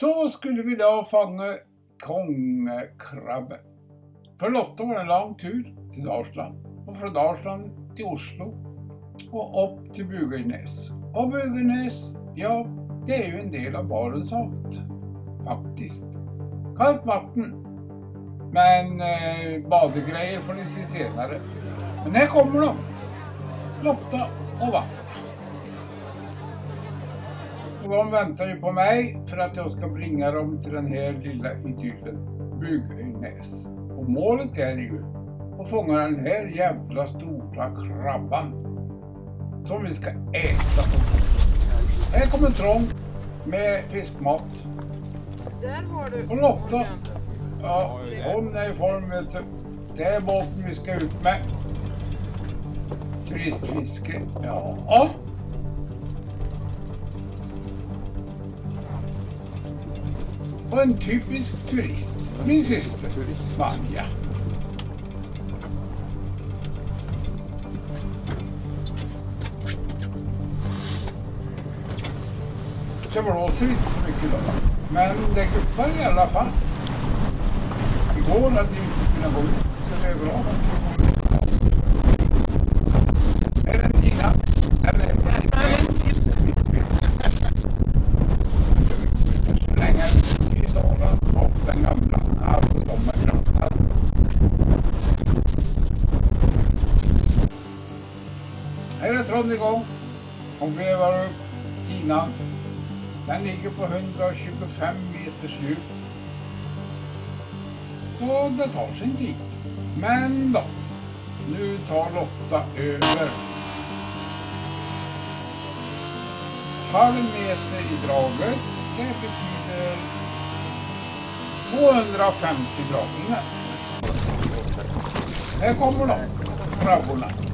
Så skulle vi då fånga kongekrabbe. För Lotta var det en lång tur till Dalsland och från Dalsland till Oslo och upp till Bugøynäs. Och Bugøynäs, ja, det är ju en del av Barentshavet. Faktiskt. Kallt vatten. Men eh, badegrejer får ni se senare. Men här kommer de. Lotta och vattnet. De väntar ju på mig för att jag ska bringa dem till den här lilla idyllen, Bugøynäs. Och målet är ju att fånga den här jävla stora krabban som vi ska äta. Här kommer Trång med fiskmat. Där har du Och Lotta. Ja, hon är i form. Det är båten vi ska ut med. Turistfiske. Ja. Och en typisk turist. Min syster. Vanja. Det blåser inte så mycket idag. Men det guppar i alla fall. Igår hade vi inte kunnat gå ut, så det är bra att vi kommer ut. Är det Tina? Eller? Slänga i solen och den gamla. Alltså de är grannar. Här är tråden igång. Hon vevar upp tinan. Den ligger på 125 meters djup. Och det tar sin tid. Men då, nu tar Lotta över. Halv meter i draget, det betyder 250 dragningar. Här kommer de, krabborna.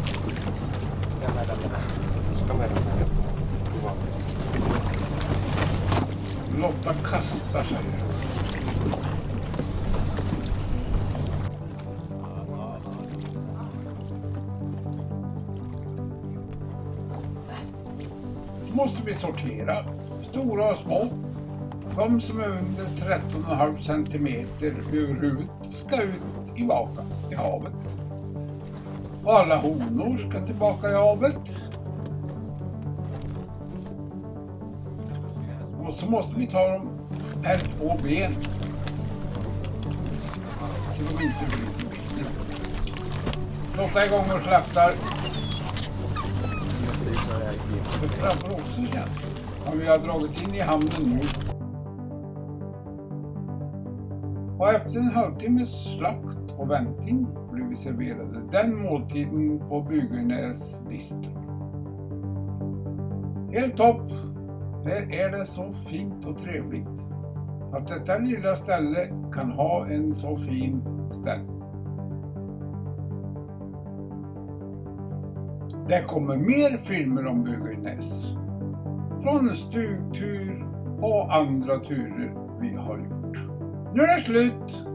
Lotta kastar sig. Så måste vi sortera stora och små. De som är under 13,5 centimeter ur huvudet ska ut tillbaka i havet. Och alla honor ska tillbaka i havet. Och så måste vi ta dem per två ben. Så de inte bryter benen. Låta igång och slaktar. För krabbor också igen. Men vi har dragit in i hamnen nu. Och efter en halvtimmes slakt och vänting blev vi serverade den måltiden på Bugøynäs bistro. Helt topp! Här är det så fint och trevligt att detta lilla ställe kan ha en så fin ställe. Det kommer mer filmer om Bugøynäs. Från stugtur och andra turer vi har gjort. Nu är det slut!